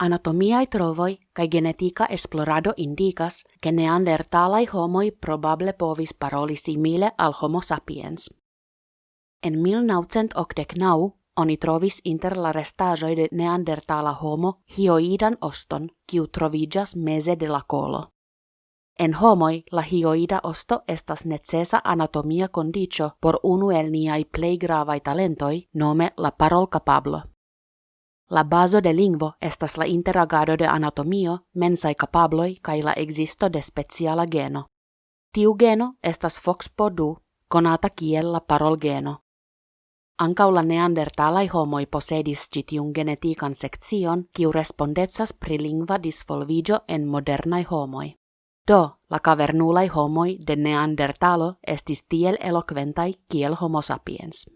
Anatomiae trovoi kai genetica esplorado indicas che neandertalai homoi probable povis paroli simile al homo sapiens. En 1989 oni trovis inter la restaĵoj de neandertala homo hioidan oston, kiu troviĝas meze de la kolo. En homoj la hioida osto estas necesa anatomia kondiĉo por unu el niaj plej gravaj talentoj, nome la parolkapablo. La bazo de lingvo estas la interagado de anatomio, mensaj kapabloj kaj la ekzisto de speciala geno. Tiu geno estas FOXP2, konata kiel la parolgeno. Ankaŭ la neandertalaj homoj posedis ĉi tiun genetikan sekcion, kiu respondecas pri lingva disvolviĝo en modernaj homoj. Do, la cavernulai homoi de Neandertalo estis tiel eloquentai kiel homo sapiens.